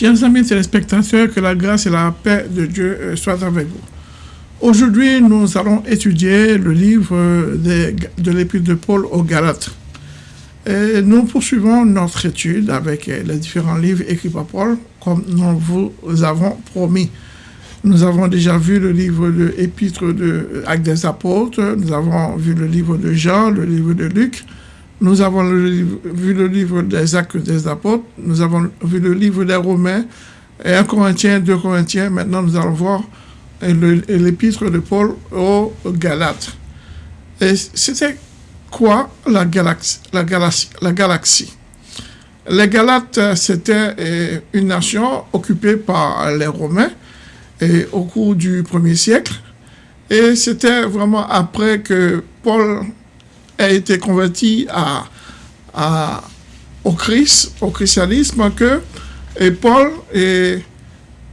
Chers amis téléspectateurs, que la grâce et la paix de Dieu euh, soient avec vous. Aujourd'hui, nous allons étudier le livre de, de l'Épître de Paul aux Galates. Nous poursuivons notre étude avec les différents livres écrits par Paul, comme nous vous avons promis. Nous avons déjà vu le livre de Épître de Actes des Apôtres, nous avons vu le livre de Jean, le livre de Luc, nous avons vu le livre des Actes des Apôtres, nous avons vu le livre des Romains, et 1 Corinthiens, 2 Corinthiens. Maintenant, nous allons voir l'épître de Paul aux Galates. Et c'était quoi la galaxie, la galaxie, la galaxie? Les Galates, c'était une nation occupée par les Romains et au cours du premier siècle. Et c'était vraiment après que Paul a été converti à, au Christ, au christianisme, que et Paul, et,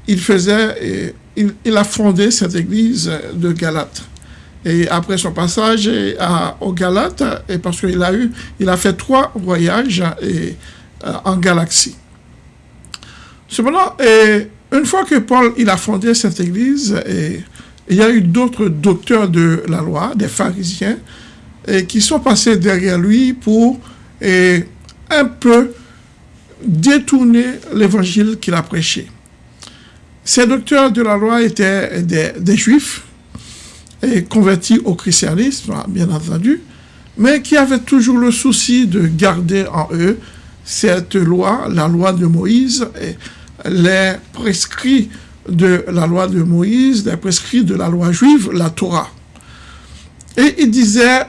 il faisait, il, a fondé cette église de Galate. Et après son passage à, au Galate, et parce qu'il a a fait trois voyages et, euh, en galaxie. Cependant, une fois que Paul il a fondé cette église, et, il y a eu d'autres docteurs de la loi, des pharisiens, et qui sont passés derrière lui pour un peu détourner l'évangile qu'il a prêché. Ces docteurs de la loi étaient des, juifs convertis au christianisme, bien entendu, mais qui avaient toujours le souci de garder en eux cette loi, la loi de Moïse, les prescrits de la loi de Moïse, les prescrits de la loi juive, la Torah. Et il disait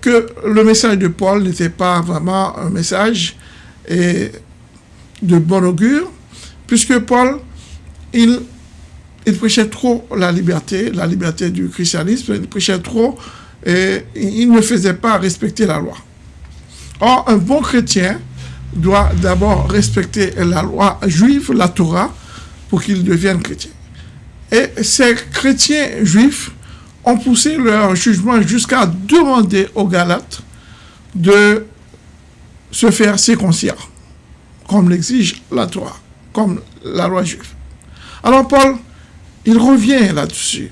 que le message de Paul n'était pas vraiment un message de bon augure, puisque Paul, il prêchait trop la liberté, la liberté du christianisme, il prêchait trop et il ne faisait pas respecter la loi. Or, un bon chrétien doit d'abord respecter la loi juive, la Torah, pour qu'il devienne chrétien. Et ces chrétiens juifs ont poussé leur jugement jusqu'à demander aux Galates de se faire circoncire, comme l'exige la Torah, comme la loi juive. Alors Paul, il revient là-dessus.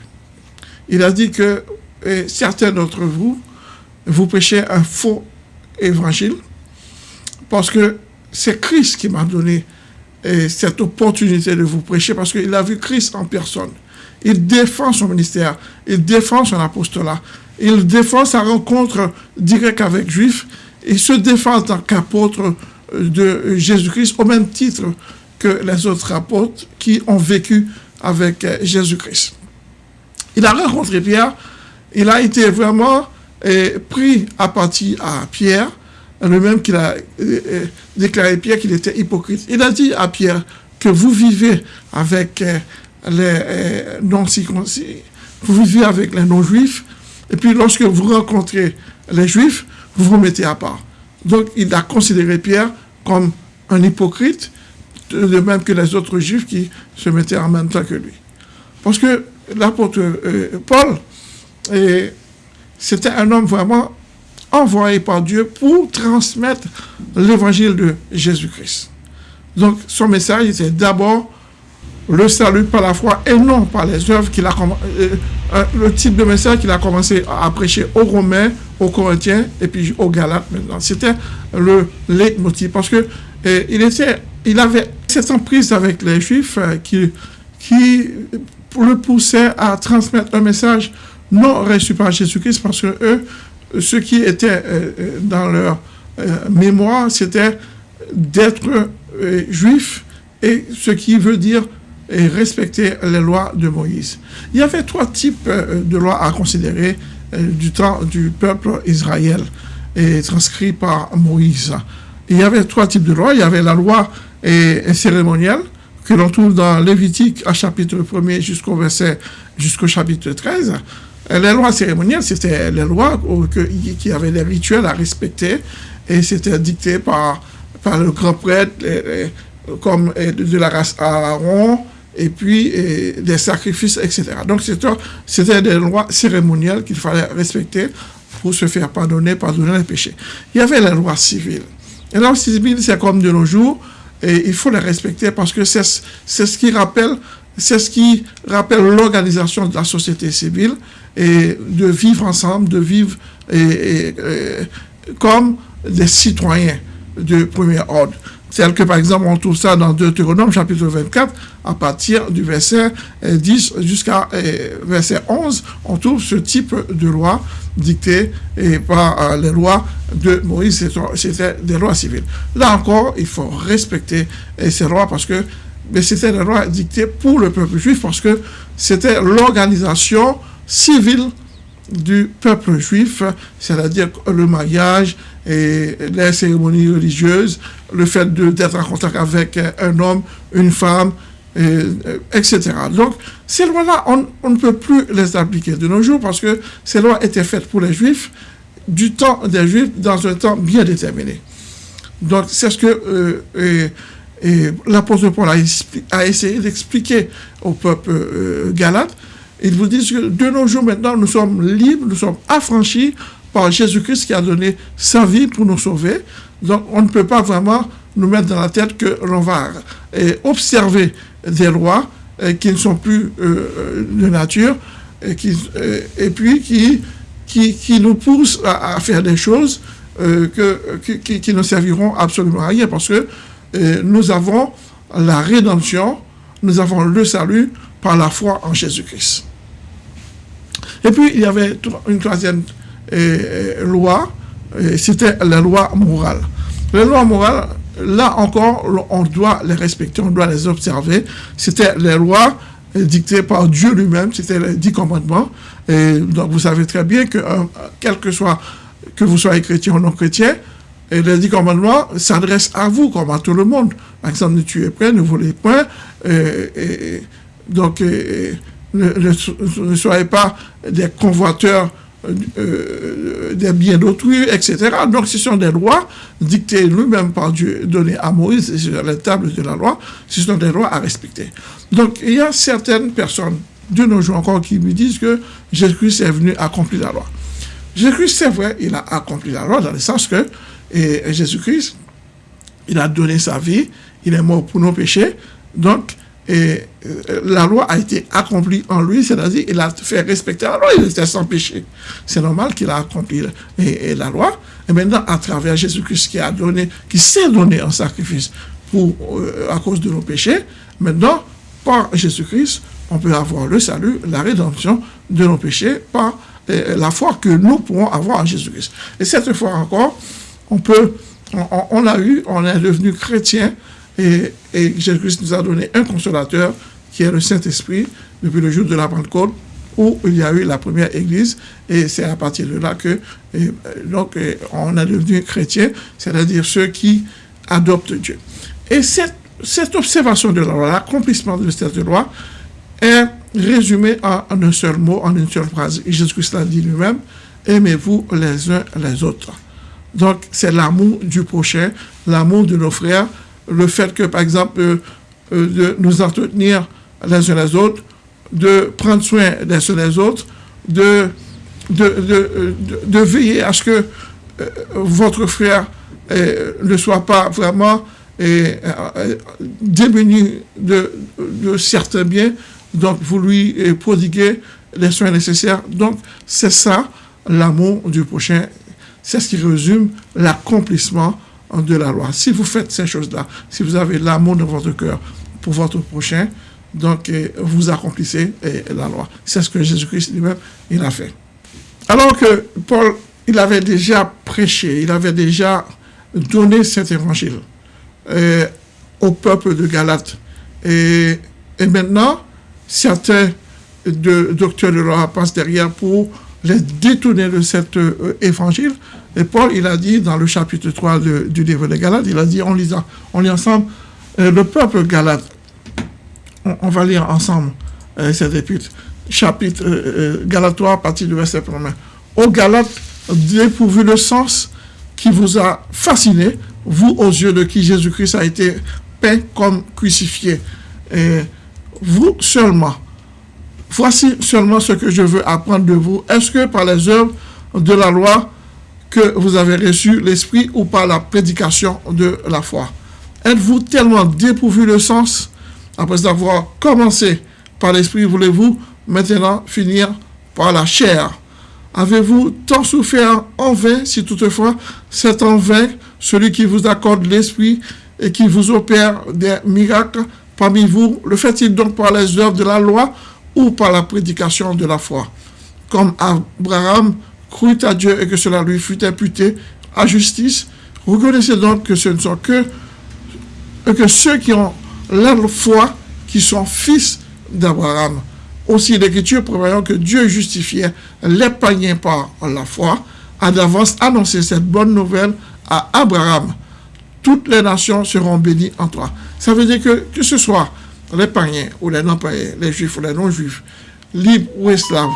Il a dit que certains d'entre vous, vous prêchez un faux évangile, parce que c'est Christ qui m'a donné cette opportunité de vous prêcher, parce qu'il a vu Christ en personne. Il défend son ministère, il défend son apostolat, il défend sa rencontre directe avec Juifs, il se défend en tant qu'apôtre de Jésus-Christ au même titre que les autres apôtres qui ont vécu avec Jésus-Christ. Il a rencontré Pierre, il a été vraiment eh, pris à partie à Pierre, le même qu'il a déclaré Pierre qu'il était hypocrite. Il a dit à Pierre que vous vivez avec les euh, non-circoncis, vous vivez avec les non-juifs, et puis lorsque vous rencontrez les juifs, vous vous mettez à part. Donc il a considéré Pierre comme un hypocrite, de même que les autres juifs qui se mettaient en même temps que lui. Parce que l'apôtre euh, Paul, c'était un homme vraiment envoyé par Dieu pour transmettre l'évangile de Jésus-Christ. Donc son message était d'abord le salut par la foi et non par les œuvres qu'il a euh, euh, le type de message qu'il a commencé à prêcher aux Romains, aux Corinthiens et puis aux Galates maintenant. C'était le leitmotiv parce que euh, il était, il avait cette emprise avec les Juifs qui, qui le poussait à transmettre un message non reçu par Jésus-Christ parce que eux, ce qui était dans leur mémoire, c'était d'être juif et ce qui veut dire et respecter les lois de Moïse. Il y avait trois types euh, de lois à considérer euh, du temps du peuple Israël et transcrit par Moïse. Il y avait trois types de lois. Il y avait la loi cérémonielle que l'on trouve dans Lévitique à chapitre 1er jusqu'au verset jusqu'au chapitre 13. Les lois cérémonielles, c'était les lois qui avaient des rituels à respecter et c'était dicté par, par le grand prêtre comme de la race Aaron, et puis des sacrifices, etc. Donc c'était des lois cérémonielles qu'il fallait respecter pour se faire pardonner, pardonner les péchés. Il y avait la loi civile. Et la loi civile, c'est comme de nos jours, et il faut les respecter parce que c'est ce qui rappelle c'est ce qui rappelle l'organisation de la société civile et de vivre ensemble, de vivre comme des citoyens de premier ordre. Tel que, par exemple, on trouve ça dans Deutéronome, chapitre 24, à partir du verset 10 jusqu'à verset 11, on trouve ce type de loi dictée par euh, les lois de Moïse, c'était des lois civiles. Là encore, il faut respecter ces lois parce que c'était des lois dictées pour le peuple juif parce que c'était l'organisation civile du peuple juif, c'est-à-dire le mariage et les cérémonies religieuses, le fait d'être en contact avec un homme, une femme, etc. Donc, ces lois-là, on, ne peut plus les appliquer de nos jours parce que ces lois étaient faites pour les juifs du temps des juifs dans un temps bien déterminé. Donc, c'est ce que euh, l'apôtre Paul a, essayé d'expliquer au peuple euh, galate ils vous disent que de nos jours maintenant, nous sommes libres, nous sommes affranchis par Jésus-Christ qui a donné sa vie pour nous sauver. Donc on ne peut pas vraiment nous mettre dans la tête que l'on va observer des lois qui ne sont plus euh, de nature et, puis qui, qui, nous poussent à, faire des choses euh, que, qui, ne serviront absolument à rien parce que euh, nous avons la rédemption, nous avons le salut par la foi en Jésus-Christ. Et puis, il y avait une troisième euh, loi, c'était la loi morale. Les lois morales, là encore, on doit les respecter, on doit les observer. C'était les lois dictées par Dieu lui-même, c'était les dix commandements. Et donc, vous savez très bien que, euh, quel que soit, que vous soyez chrétien ou non chrétien, et les dix commandements s'adressent à vous comme à tout le monde. Par exemple, ne tuez point, ne volez point. et, donc, ne, soyez pas des convoiteurs euh, des biens d'autrui, etc. Donc, ce sont des lois dictées lui-même par Dieu, données à Moïse sur la table de la loi. Ce sont des lois à respecter. Donc, il y a certaines personnes de nos jours encore qui me disent que Jésus-Christ est venu accomplir la loi. Jésus-Christ, c'est vrai, il a accompli la loi dans le sens que Jésus-Christ, il a donné sa vie, il est mort pour nos péchés. Donc, et euh, la loi a été accomplie en lui, c'est-à-dire il a fait respecter la loi, il était sans péché. C'est normal qu'il a accompli la loi. Et maintenant, à travers Jésus-Christ qui a donné, qui s'est donné en sacrifice pour, euh, à cause de nos péchés, maintenant, par Jésus-Christ, on peut avoir le salut, la rédemption de nos péchés par euh, la foi que nous pourrons avoir en Jésus-Christ. Et cette fois encore, on peut, on a eu, on est devenu chrétien et, Jésus-Christ nous a donné un consolateur qui est le Saint-Esprit depuis le jour de la Pentecôte où il y a eu la première église et c'est à partir de là que donc on a devenu chrétien, c'est-à-dire ceux qui adoptent Dieu. Et cette, cette observation de la loi, l'accomplissement de cette loi est résumé en, en, un seul mot, en une seule phrase. Jésus-Christ l'a dit lui-même, aimez-vous les uns les autres. Donc c'est l'amour du prochain, l'amour de nos frères, le fait que, par exemple, euh, euh, de nous entretenir les uns les autres, de prendre soin des uns les autres, de, de, veiller à ce que euh, votre frère ne soit pas vraiment démuni de, de certains biens, donc vous lui prodiguez les soins nécessaires. Donc, c'est ça l'amour du prochain. C'est ce qui résume l'accomplissement de la loi. Si vous faites ces choses-là, si vous avez l'amour dans votre cœur pour votre prochain, donc euh, vous accomplissez euh, la loi. C'est ce que Jésus-Christ lui-même, il a fait. Alors que Paul, il avait déjà prêché, il avait déjà donné cet évangile euh, au peuple de Galate. Et, maintenant, certains docteurs de la loi passent derrière pour les détourner de cet évangile et Paul, il a dit dans le chapitre 3 du livre des Galates, il a dit, on lit, on lit ensemble, euh, le peuple galate, on, va lire ensemble euh, cet chapitre euh, Galate 3 à partir du verset 1 Au Galates, dépourvu le sens qui vous a fasciné, vous aux yeux de qui Jésus-Christ a été peint comme crucifié. Et vous seulement, voici seulement ce que je veux apprendre de vous. Est-ce que par les œuvres de la loi, que vous avez reçu l'Esprit ou par la prédication de la foi? Êtes-vous tellement dépourvu de sens? Après avoir commencé par l'esprit, voulez-vous maintenant finir par la chair? Avez-vous tant souffert en vain, si toutefois c'est en vain celui qui vous accorde l'esprit et qui vous opère des miracles? Parmi vous, le fait-il donc par les œuvres de la loi ou par la prédication de la foi Comme Abraham crut à Dieu et que cela lui fut imputé à justice, reconnaissez donc que ce ne sont que, que ceux qui ont la foi qui sont fils d'Abraham. Aussi, l'Écriture prévoyant que Dieu justifiait les païens par la foi, a d'avance annoncé cette bonne nouvelle à Abraham. Toutes les nations seront bénies en toi. Ça veut dire que, que ce soit les païens ou les non-païens, les juifs ou les non-juifs, libres ou esclaves,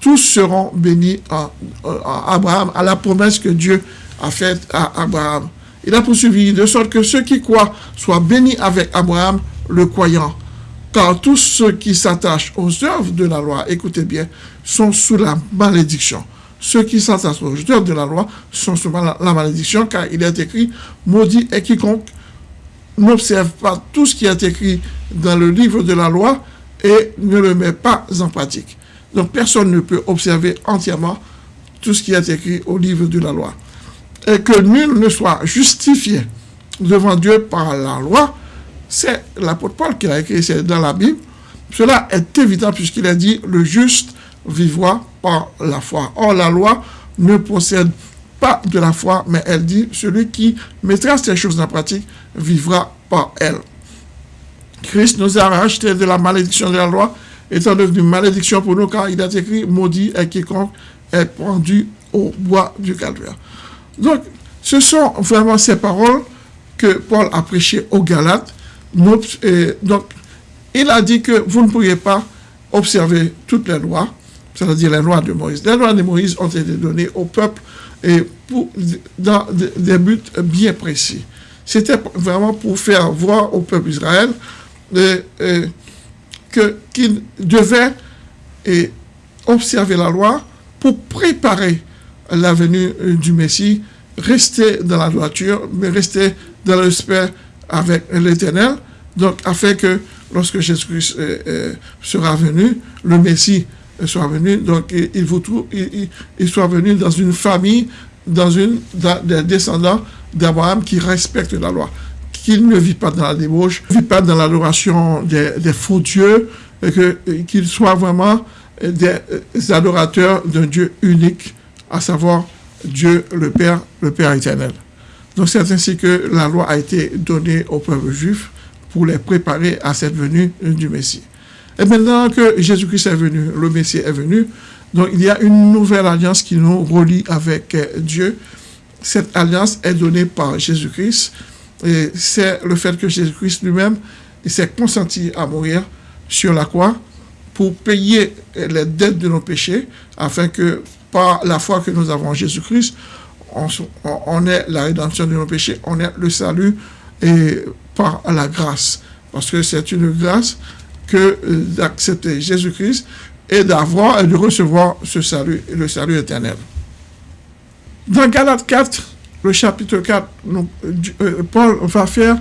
tous seront bénis en, Abraham, à la promesse que Dieu a faite à Abraham. Il a poursuivi de sorte que ceux qui croient soient bénis avec Abraham, le croyant. Car tous ceux qui s'attachent aux œuvres de la loi, écoutez bien, sont sous la malédiction. Ceux qui s'attachent aux œuvres de la loi sont sous la, malédiction, car il est écrit, maudit et quiconque n'observe pas tout ce qui est écrit dans le livre de la loi et ne le met pas en pratique. Donc personne ne peut observer entièrement tout ce qui est écrit au livre de la loi. Et que nul ne soit justifié devant Dieu par la loi, c'est l'apôtre Paul qui a écrit, c'est dans la Bible. Cela est évident puisqu'il a dit, le juste vivra par la foi. Or, la loi ne possède pas de la foi, mais elle dit, celui qui mettra ces choses en pratique vivra par elle. Christ nous a racheté de la malédiction de la loi, étant devenu malédiction pour nous, car il a écrit, maudit est quiconque est pendu au bois du calvaire. Donc, ce sont vraiment ces paroles que Paul a prêchées aux Galates, donc, il a dit que vous ne pourriez pas observer toutes les lois, c'est-à-dire les lois de Moïse. Les lois de Moïse ont été données au peuple et pour, dans des buts bien précis. C'était vraiment pour faire voir au peuple Israël qu'il devait et, observer la loi pour préparer la venue du Messie, rester dans la droiture, mais rester dans respect avec l'Éternel, donc afin que lorsque Jésus-Christ euh, euh, sera venu, le Messie soit venu, donc il, vous trouve, il, soit venu dans une famille, dans une des descendants d'Abraham qui respectent la loi, qu'il ne vit pas dans la débauche, ne vit pas dans l'adoration des, faux dieux, qu'il soit vraiment des adorateurs d'un Dieu unique, à savoir Dieu le Père, le Père éternel. Donc c'est ainsi que la loi a été donnée au peuple juif pour les préparer à cette venue du Messie. Et maintenant que Jésus-Christ est venu, le Messie est venu, donc il y a une nouvelle alliance qui nous relie avec Dieu. Cette alliance est donnée par Jésus-Christ et c'est le fait que Jésus-Christ lui-même s'est consenti à mourir sur la croix pour payer les dettes de nos péchés afin que par la foi que nous avons en Jésus-Christ, on, est la rédemption de nos péchés, on est le salut et par la grâce. Parce que c'est une grâce que d'accepter Jésus-Christ et d'avoir et de recevoir ce salut, le salut éternel. Dans Galates 4, le chapitre 4, euh, Paul va faire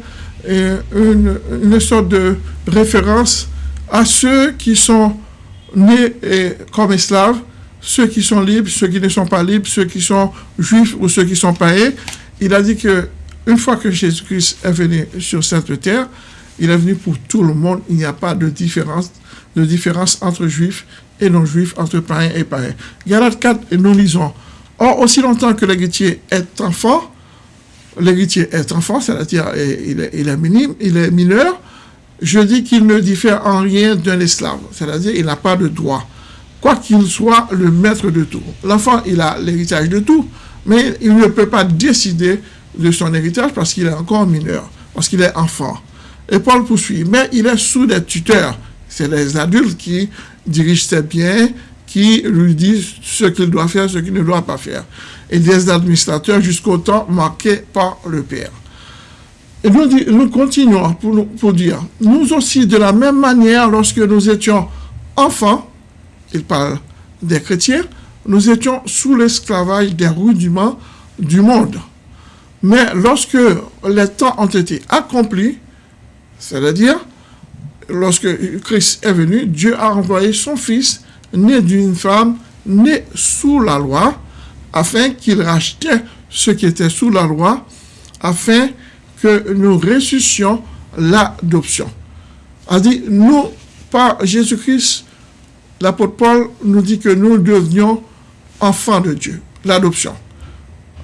euh, une, une, sorte de référence à ceux qui sont nés comme esclaves ceux qui sont libres, ceux qui ne sont pas libres, ceux qui sont juifs ou ceux qui sont païens. Il a dit que une fois que Jésus-Christ est venu sur cette terre, il est venu pour tout le monde. Il n'y a pas de différence, entre juifs et non-juifs, entre païens et païens. Galates 4, nous lisons. Or, aussi longtemps que l'héritier est enfant, l'héritier est enfant, c'est-à-dire il est, il minime, il est mineur, je dis qu'il ne diffère en rien d'un esclave, c'est-à-dire il n'a pas de droit quoi qu'il soit le maître de tout. L'enfant, il a l'héritage de tout, mais il ne peut pas décider de son héritage parce qu'il est encore mineur, parce qu'il est enfant. Et Paul poursuit, mais il est sous des tuteurs. C'est les adultes qui dirigent ses biens, qui lui disent ce qu'il doit faire, ce qu'il ne doit pas faire. Et des administrateurs jusqu'au temps marqué par le Père. Et nous, nous continuons pour, pour dire, nous aussi, de la même manière, lorsque nous étions enfants, il parle des chrétiens, nous étions sous l'esclavage des rudiments du monde. Mais lorsque les temps ont été accomplis, c'est-à-dire lorsque Christ est venu, Dieu a envoyé son Fils, né d'une femme, né sous la loi, afin qu'il rachetait ce qui était sous la loi, afin que nous ressuscions l'adoption. A dit, nous, par Jésus-Christ, l'apôtre Paul nous dit que nous devenions enfants de Dieu, l'adoption.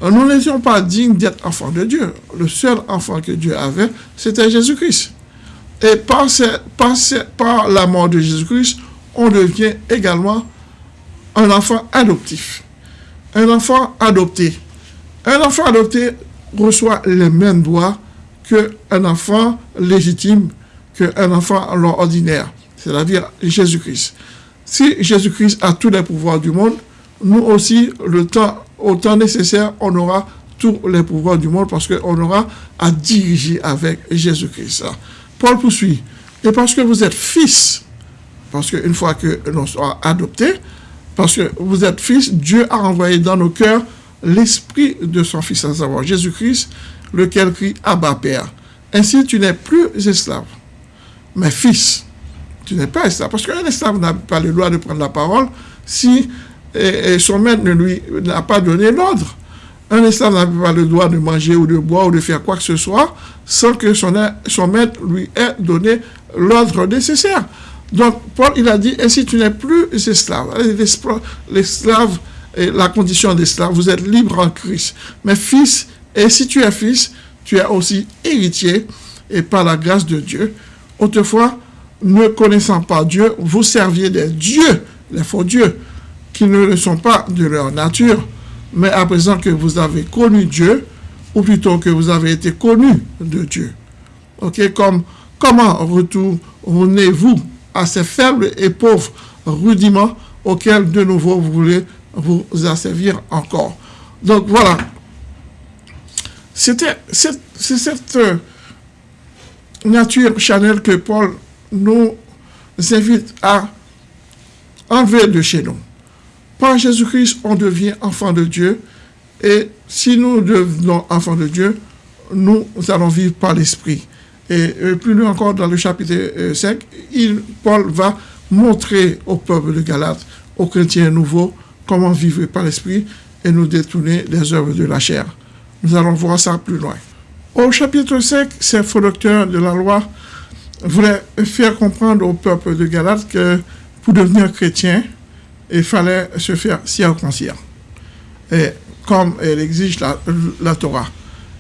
Nous n'étions pas dignes d'être enfants de Dieu. Le seul enfant que Dieu avait, c'était Jésus-Christ. Et par, par la mort de Jésus-Christ, on devient également un enfant adoptif. Un enfant adopté. Un enfant adopté reçoit les mêmes droits qu'un enfant légitime, qu'un enfant ordinaire, c'est-à-dire Jésus-Christ. Si Jésus-Christ a tous les pouvoirs du monde, nous aussi, le temps, au temps nécessaire, on aura tous les pouvoirs du monde parce qu'on aura à diriger avec Jésus-Christ. Paul poursuit. Et parce que vous êtes fils, parce qu'une fois que nous sommes adoptés, parce que vous êtes fils, Dieu a envoyé dans nos cœurs l'esprit de son fils, à savoir Jésus-Christ, lequel crie Abba Père. Ainsi, tu n'es plus esclave, mais fils. Tu n'es pas esclave. Parce qu'un esclave n'a pas le droit de prendre la parole si son maître ne lui n'a pas donné l'ordre. Un esclave n'a pas le droit de manger ou de boire ou de faire quoi que ce soit sans que son, maître lui ait donné l'ordre nécessaire. Donc, Paul, il a dit, ainsi tu n'es plus esclave. L'esclave, la condition d'esclave, vous êtes libre en Christ. Mais fils, et si tu es fils, tu es aussi héritier, et par la grâce de Dieu. Autrefois, ne connaissant pas Dieu, vous serviez des dieux, les faux dieux, qui ne le sont pas de leur nature, mais à présent que vous avez connu Dieu, ou plutôt que vous avez été connu de Dieu. Ok, comme comment retournez-vous à ces faibles et pauvres rudiments auxquels de nouveau vous voulez vous asservir encore? Donc voilà, c'était c'est cette euh, nature chanel que Paul nous invite à enlever de chez nous. Par Jésus-Christ, on devient enfant de Dieu. Et si nous devenons enfants de Dieu, nous allons vivre par l'Esprit. Et euh, plus loin encore, dans le chapitre 5, euh, Paul va montrer au peuple de Galate, aux chrétiens nouveaux, comment vivre par l'Esprit et nous détourner des œuvres de la chair. Nous allons voir ça plus loin. Au chapitre 5, ces faux de la loi voulaient faire comprendre au peuple de Galate que pour devenir chrétien, il fallait se faire circoncire, et, comme elle exige la, Torah.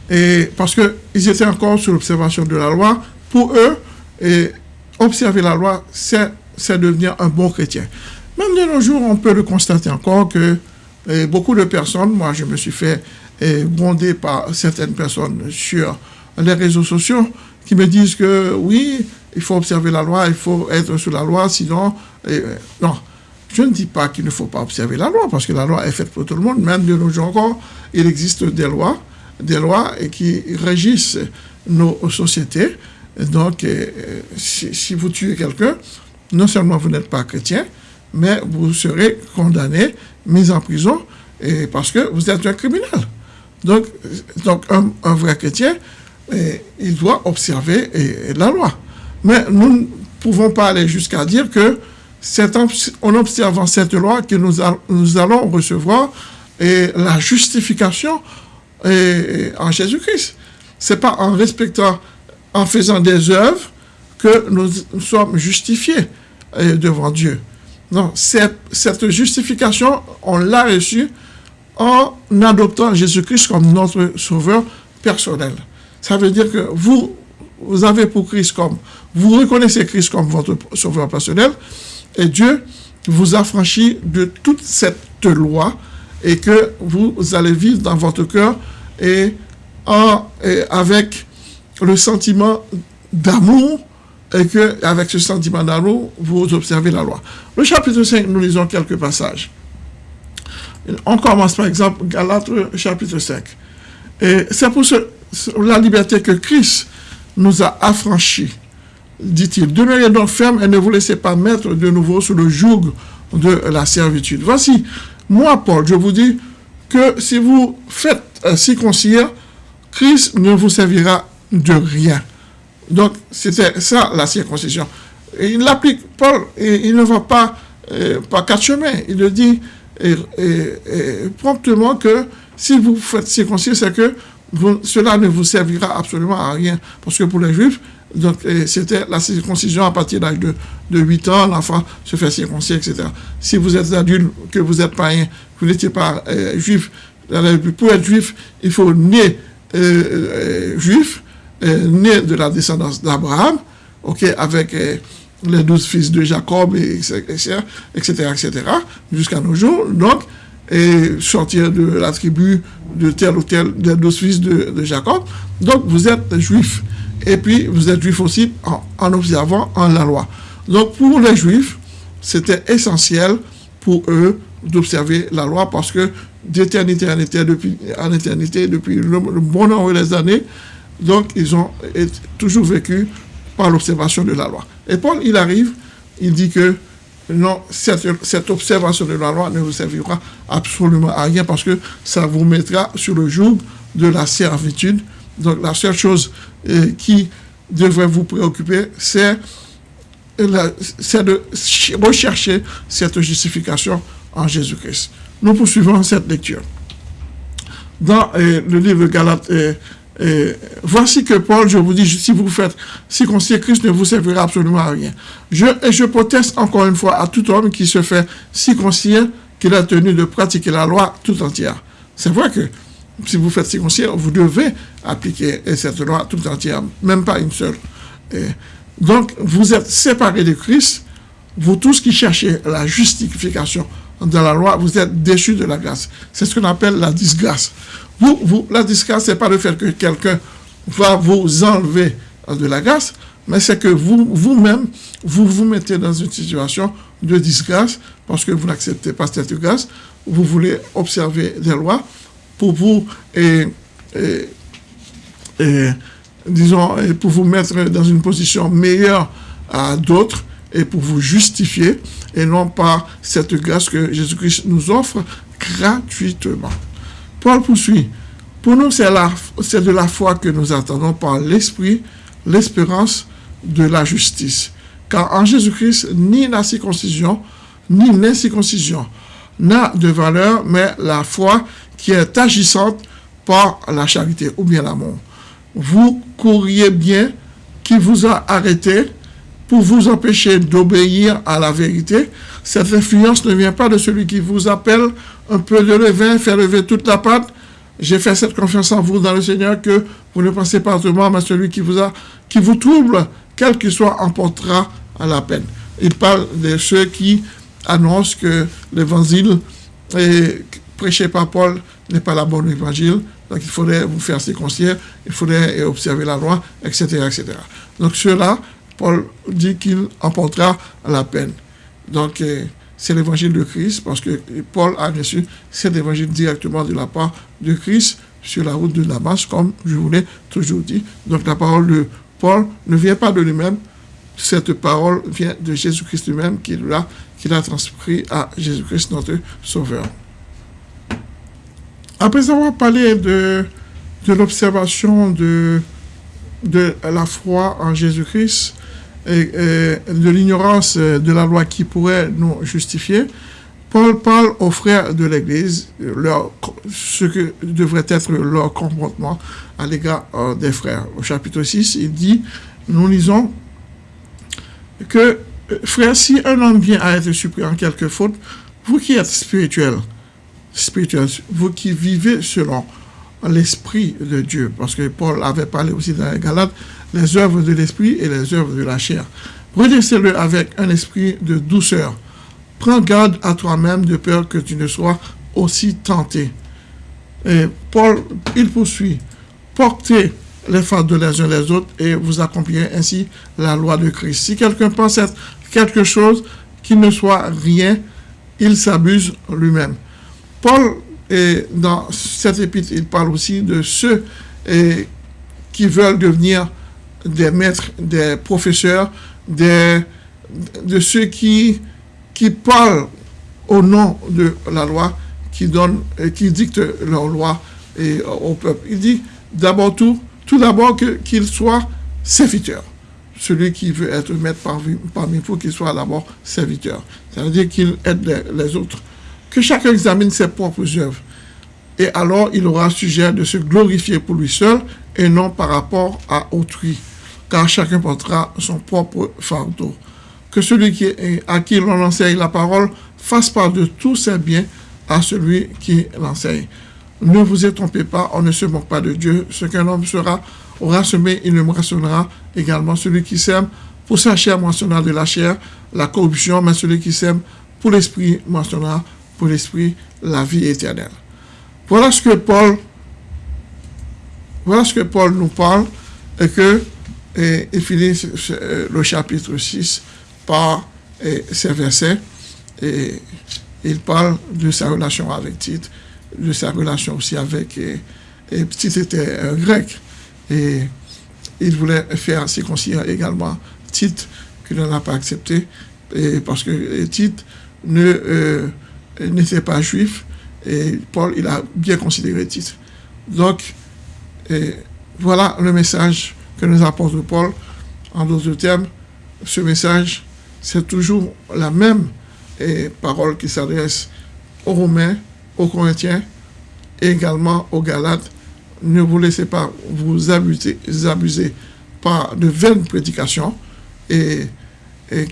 Et parce qu'ils étaient encore sous l'observation de la loi, pour eux, et observer la loi, c'est devenir un bon chrétien. Même de nos jours, on peut le constater encore que beaucoup de personnes, moi je me suis fait et bondé par certaines personnes sur les réseaux sociaux qui me disent que oui, il faut observer la loi, il faut être sous la loi, sinon... Non, je ne dis pas qu'il ne faut pas observer la loi, parce que la loi est faite pour tout le monde. Même de nos jours encore, il existe des lois, des lois qui régissent nos sociétés. Donc, euh, si, vous tuez quelqu'un, non seulement vous n'êtes pas chrétien, mais vous serez condamné, mis en prison, parce que vous êtes un criminel. Donc, donc un, vrai chrétien, il doit observer la loi. Mais nous ne pouvons pas aller jusqu'à dire que en, observant cette loi que nous, allons recevoir et la justification en Jésus-Christ. C'est pas en respectant, en faisant des œuvres que nous, sommes justifiés devant Dieu. Non, cette justification, on l'a reçue en adoptant Jésus-Christ comme notre sauveur personnel. Ça veut dire que vous, vous avez pour Christ comme, vous reconnaissez Christ comme votre sauveur personnel, et Dieu vous a franchi de toute cette loi, et que vous allez vivre dans votre cœur et, avec le sentiment d'amour, et que avec ce sentiment d'amour, vous observez la loi. Le chapitre 5, nous lisons quelques passages. On commence par exemple Galates chapitre 5. Et c'est pour la liberté que Christ nous a affranchis, dit-il. Demeurez donc ferme et ne vous laissez pas mettre de nouveau sous le joug de la servitude. Voici, moi Paul, je vous dis que si vous faites circoncire, Christ ne vous servira de rien. Donc, c'était ça la circoncision. Il l'applique, Paul, et il ne va pas euh, par quatre chemins. Il le dit promptement que si vous faites circoncire, c'est que cela ne vous servira absolument à rien. Parce que pour les Juifs, donc c'était la circoncision à partir de l'âge de, de 8 ans, l'enfant se fait circoncire, etc. Si vous êtes adulte, que vous êtes païen, vous n'étiez pas euh, juif, pour être juif, il faut naître euh, euh, juif, né de la descendance d'Abraham, ok, avec les douze fils de Jacob, etc., etc., etc., jusqu'à nos jours. Donc, et sortir de la tribu de tel ou tel des douze fils de, Jacob. Donc, vous êtes juif. Et puis, vous êtes juif aussi en, observant en la loi. Donc, pour les juifs, c'était essentiel pour eux d'observer la loi parce que d'éternité en éternité, depuis, en éternité, depuis le, bon nombre des années, donc ils ont toujours vécu par l'observation de la loi. Et Paul, il arrive, il dit que non, cette, observation de la loi ne vous servira absolument à rien parce que ça vous mettra sur le joug de la servitude. Donc la seule chose euh, qui devrait vous préoccuper, c'est de rechercher cette justification en Jésus-Christ. Nous poursuivons cette lecture. Dans euh, le livre Galates, euh, voici que Paul, je vous dis, si vous faites circoncire, Christ ne vous servira absolument à rien. Je, et je proteste encore une fois à tout homme qui se fait circoncire qu'il a tenu de pratiquer la loi tout entière. C'est vrai que si vous faites circoncire, vous devez appliquer cette loi tout entière, même pas une seule. donc, vous êtes séparés de Christ, vous tous qui cherchez la justification dans la loi, vous êtes déchus de la grâce. C'est ce qu'on appelle la disgrâce. Vous, vous, la disgrâce, ce n'est pas le fait que quelqu'un va vous enlever de la grâce, mais c'est que vous, vous-même, vous vous mettez dans une situation de disgrâce parce que vous n'acceptez pas cette grâce. Vous voulez observer des lois pour vous, et, et, disons, pour vous mettre dans une position meilleure à d'autres et pour vous justifier et non pas cette grâce que Jésus-Christ nous offre gratuitement. Paul poursuit. Pour nous, c'est de la foi que nous attendons par l'Esprit, l'espérance de la justice. Car en Jésus-Christ, ni la circoncision, ni l'incirconcision n'a de valeur, mais la foi qui est agissante par la charité ou bien l'amour. Vous courriez bien qui vous a arrêté pour vous empêcher d'obéir à la vérité. Cette influence ne vient pas de celui qui vous appelle un peu de levain, faire lever toute la pâte. J'ai fait cette confiance en vous dans le Seigneur que vous ne pensez pas autrement, mais celui qui vous, a, qui vous trouble, quel qu'il soit, emportera la peine. Il parle de ceux qui annoncent que l'évangile prêché par Paul n'est pas la bonne évangile, donc il faudrait vous faire circoncire, il faudrait observer la loi, etc. etc. Donc ceux-là, Paul dit qu'il emportera la peine. Donc, euh, c'est l'évangile de Christ, parce que Paul a reçu cet évangile directement de la part de Christ sur la route de Damas, comme je vous l'ai toujours dit. Donc, la parole de Paul ne vient pas de lui-même, cette parole vient de Jésus-Christ lui-même, qui l'a transcrit à Jésus-Christ, notre Sauveur. Après avoir parlé de, de l'observation de, de la foi en Jésus-Christ, et, de l'ignorance de la loi qui pourrait nous justifier, Paul parle aux frères de l'Église ce que devrait être leur comportement à l'égard euh, des frères. Au chapitre 6, il dit, nous lisons que, euh, frère, si un homme vient à être surpris en quelque faute, vous qui êtes spirituel, vous qui vivez selon l'Esprit de Dieu, parce que Paul avait parlé aussi dans les Galates, les œuvres de l'Esprit et les œuvres de la chair. Redressez-le avec un esprit de douceur. Prends garde à toi-même de peur que tu ne sois aussi tenté. Et Paul, il poursuit, portez les de les uns les autres et vous accomplirez ainsi la loi de Christ. Si quelqu'un pense être quelque chose qui ne soit rien, il s'abuse lui-même. Paul dans cette épître, il parle aussi de ceux qui veulent devenir des maîtres, des professeurs, des, de ceux qui, qui parlent au nom de la loi, qui, donnent, qui dictent leur loi et, au peuple. Il dit, d'abord tout, tout d'abord qu'il soit serviteur. Celui qui veut être maître parmi, parmi vous, qu'il soit d'abord serviteur. Ça veut dire qu'il aide les, autres. Que chacun examine ses propres œuvres. Et alors, il aura sujet de se glorifier pour lui seul et non par rapport à autrui. Car chacun portera son propre fardeau. Que celui qui, à qui l'on enseigne la parole fasse part de tous ses biens à celui qui l'enseigne. Ne vous y trompez pas, on ne se moque pas de Dieu. Ce qu'un homme sera, aura semé, il le moissonnera également. Celui qui sème pour sa chair moissonnera de la chair la corruption, mais celui qui sème pour l'esprit moissonnera pour l'esprit la vie éternelle. Voilà ce que Paul, voilà ce que Paul nous parle et que et, finit le chapitre 6 par ces versets et il parle de sa relation avec Tite de sa relation aussi avec... Et, et Tite était un grec. Et il voulait faire circoncire également Tite, qu'il n'en a pas accepté, et parce que Tite ne euh, n'était pas juif, et Paul, il a bien considéré Tite. Donc, voilà le message que nous apporte Paul. En d'autres termes, ce message, c'est toujours la même parole qui s'adresse aux Romains, aux Corinthiens et également aux Galates. Ne vous laissez pas vous abuser, abuser par de vaines prédications et,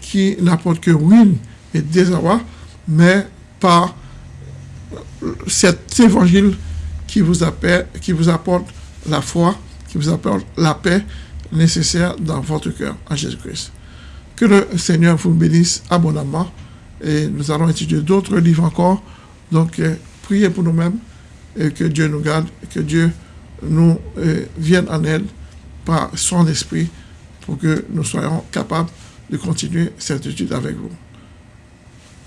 qui n'apportent que ruine et désarroi, mais par cet évangile qui vous, appelle, qui vous apporte la foi, qui vous apporte la paix nécessaire dans votre cœur en Jésus-Christ. Que le Seigneur vous bénisse abondamment et nous allons étudier d'autres livres encore. Donc, euh, priez pour nous-mêmes et que Dieu nous garde, que Dieu nous euh, vienne en aide par son esprit pour que nous soyons capables de continuer cette étude avec vous.